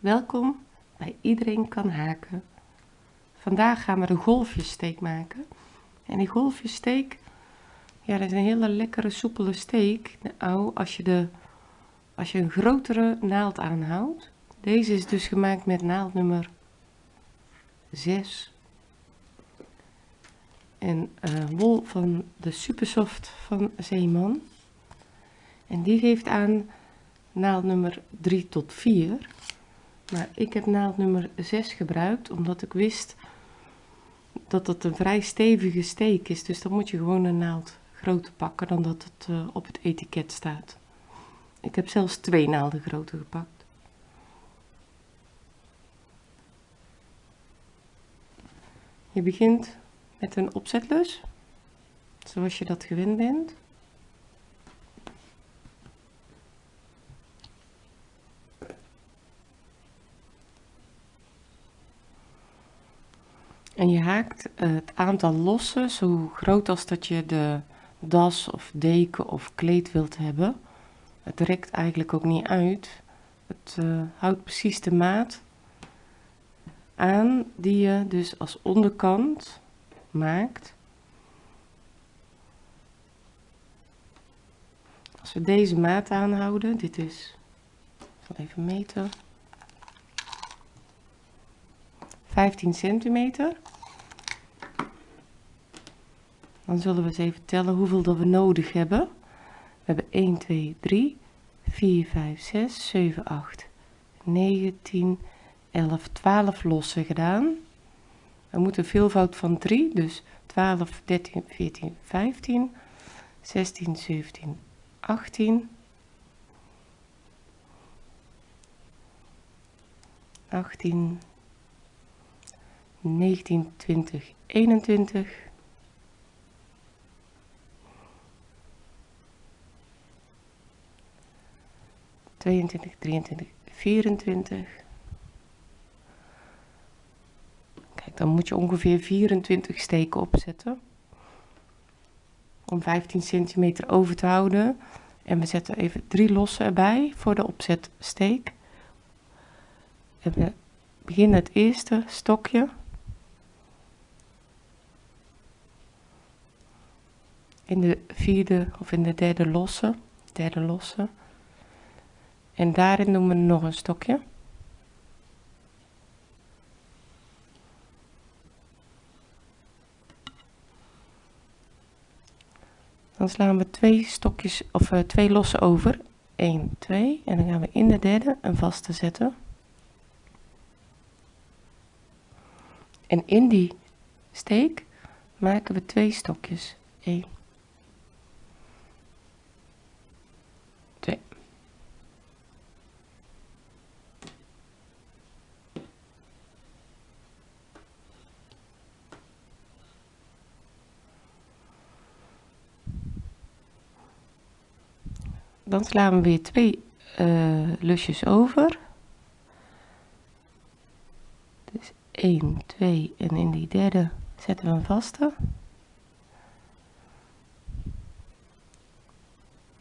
Welkom bij Iedereen kan haken. Vandaag gaan we de golfjessteek maken. En die golfjessteek, ja, dat is een hele lekkere soepele steek. Nou, als je, de, als je een grotere naald aanhoudt. Deze is dus gemaakt met naald nummer 6. En uh, wol van de Supersoft van Zeeman. En die geeft aan naald nummer 3 tot 4. Maar ik heb naald nummer 6 gebruikt, omdat ik wist dat het een vrij stevige steek is. Dus dan moet je gewoon een naald groter pakken dan dat het uh, op het etiket staat. Ik heb zelfs twee naalden groter gepakt. Je begint met een opzetlus, zoals je dat gewend bent. En je haakt eh, het aantal lossen zo groot als dat je de das of deken of kleed wilt hebben. Het rekt eigenlijk ook niet uit. Het uh, houdt precies de maat aan die je dus als onderkant maakt. Als we deze maat aanhouden, dit is, ik even meten, 15 centimeter. Dan zullen we eens even tellen hoeveel dat we nodig hebben. We hebben 1, 2, 3, 4, 5, 6, 7, 8, 9, 10, 11, 12 lossen gedaan. We moeten veelvoud van 3, dus 12, 13, 14, 15, 16, 17, 18, 18, 19, 20, 21, 22, 23, 24. Kijk, dan moet je ongeveer 24 steken opzetten. Om 15 centimeter over te houden. En we zetten even drie losse erbij voor de opzetsteek. En we beginnen het eerste stokje. In de vierde of in de derde losse. Derde losse. En daarin doen we nog een stokje. Dan slaan we twee stokjes of uh, twee losse over. 1, 2 en dan gaan we in de derde een vaste zetten. En in die steek maken we twee stokjes. 1 dan slaan we weer twee uh, lusjes over. Dus 1, 2 en in die derde zetten we een vaste.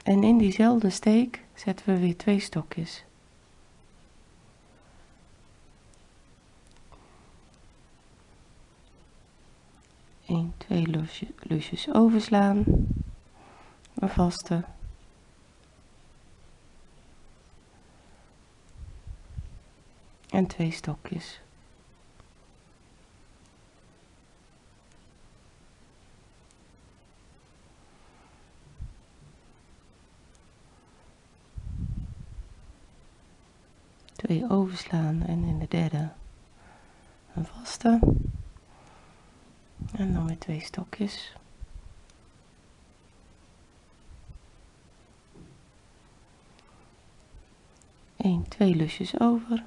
En in diezelfde steek zetten we weer twee stokjes. Eén, twee lusjes, lusjes overslaan, een vaste. En twee stokjes. Twee overslaan en in de derde een vaste. En dan weer twee stokjes. Eén, twee lusjes over.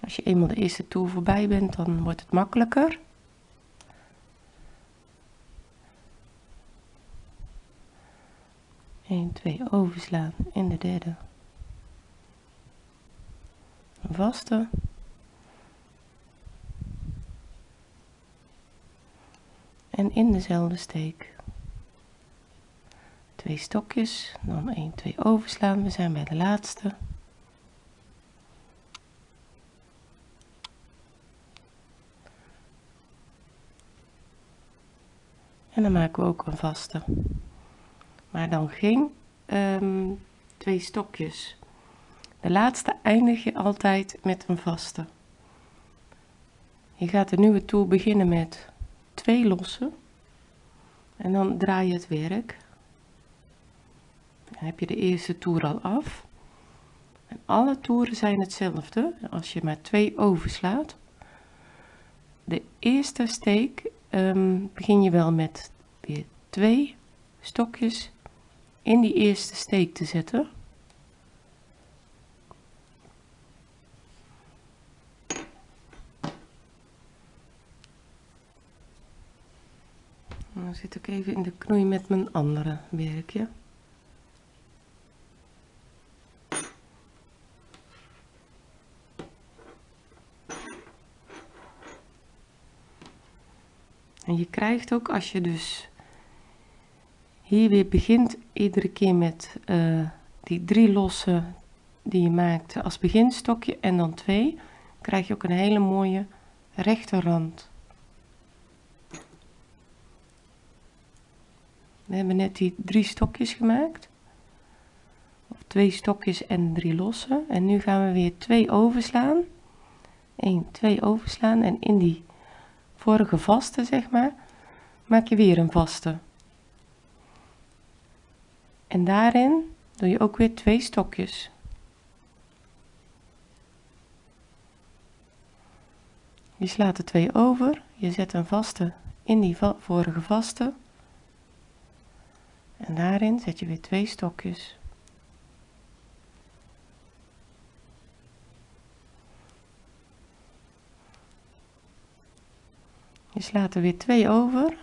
Als je eenmaal de eerste toer voorbij bent, dan wordt het makkelijker. Eén, twee overslaan in de derde. Een vaste. En in dezelfde steek twee stokjes, dan 1, 2 overslaan. We zijn bij de laatste. Dan maken we ook een vaste. Maar dan geen um, twee stokjes. De laatste eindig je altijd met een vaste. Je gaat de nieuwe toer beginnen met twee losse. En dan draai je het werk. Dan heb je de eerste toer al af. En alle toeren zijn hetzelfde als je maar twee overslaat. De eerste steek um, begin je wel met weer twee stokjes in die eerste steek te zetten. Dan zit ik even in de knoei met mijn andere werkje. En je krijgt ook als je dus hier weer begint iedere keer met uh, die drie losse die je maakt als beginstokje en dan twee, krijg je ook een hele mooie rechte rand. We hebben net die drie stokjes gemaakt. Of twee stokjes en drie losse. En nu gaan we weer twee overslaan. 1, 2 overslaan. En in die vorige vaste, zeg maar, maak je weer een vaste. En daarin doe je ook weer twee stokjes. Je slaat er twee over, je zet een vaste in die vorige vaste. En daarin zet je weer twee stokjes. Je slaat er weer twee over.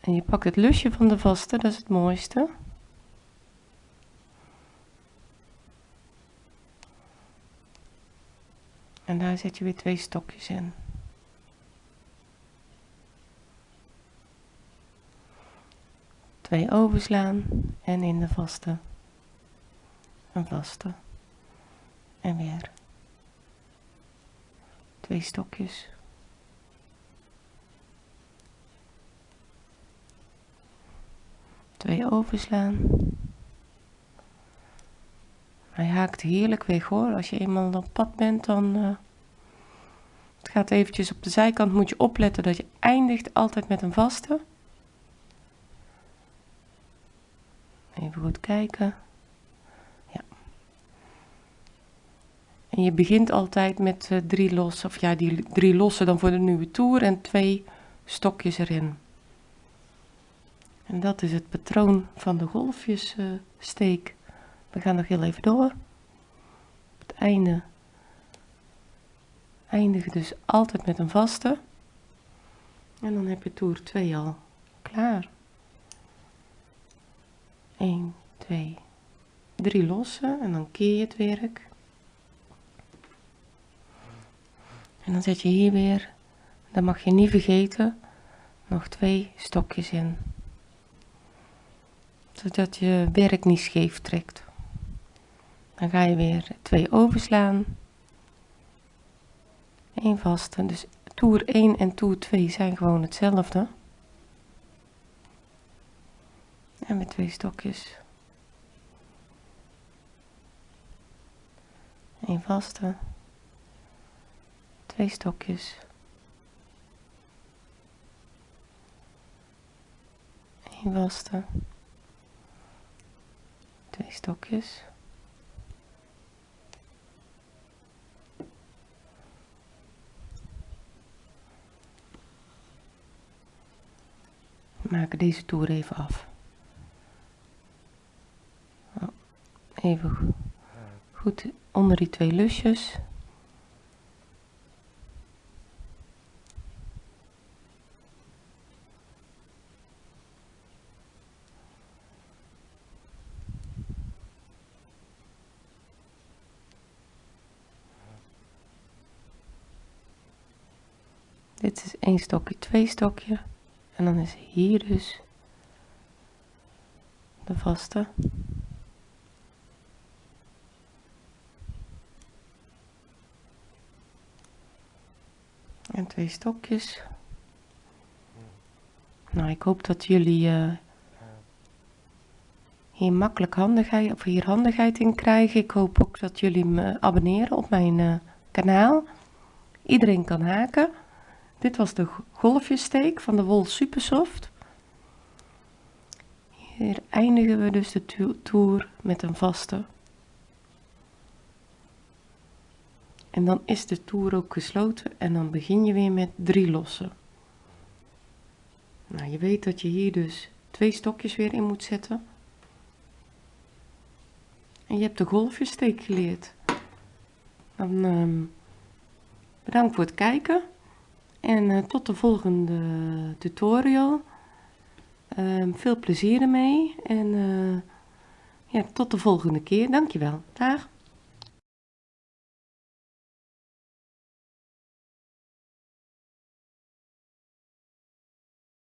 En je pakt het lusje van de vaste, dat is het mooiste. En daar zet je weer twee stokjes in. Twee overslaan en in de vaste. Een vaste. En weer twee stokjes. Twee overslaan. Hij haakt heerlijk weg hoor. Als je eenmaal op pad bent, dan uh, het gaat eventjes op de zijkant. Moet je opletten dat je eindigt altijd met een vaste. Even goed kijken. En je begint altijd met uh, drie losse, of ja, die drie losse dan voor de nieuwe toer en twee stokjes erin. En dat is het patroon van de golfjessteek. Uh, We gaan nog heel even door. Het einde eindig dus altijd met een vaste. En dan heb je toer 2 al klaar. 1, 2, 3 losse en dan keer je het werk. En dan zet je hier weer, dat mag je niet vergeten, nog twee stokjes in. Zodat je werk niet scheef trekt. Dan ga je weer twee overslaan. Eén vaste, dus toer 1 en toer 2 zijn gewoon hetzelfde. En met twee stokjes. Eén vaste twee stokjes. Een waste. Twee stokjes. We maken deze toer even af. Oh, even goed onder die twee lusjes. Dit is één stokje, twee stokje. En dan is hier dus de vaste. En twee stokjes. Nou, ik hoop dat jullie uh, hier makkelijk handigheid, of hier handigheid in krijgen. Ik hoop ook dat jullie me abonneren op mijn uh, kanaal. Iedereen kan haken. Dit was de golfjessteek van de Wol Supersoft. Hier eindigen we dus de toer met een vaste. En dan is de toer ook gesloten en dan begin je weer met drie lossen. Nou, je weet dat je hier dus twee stokjes weer in moet zetten. En je hebt de golfjessteek geleerd. Dan um, bedankt voor het kijken. En uh, tot de volgende tutorial. Um, veel plezier ermee. En uh, ja, tot de volgende keer. Dankjewel. Dag.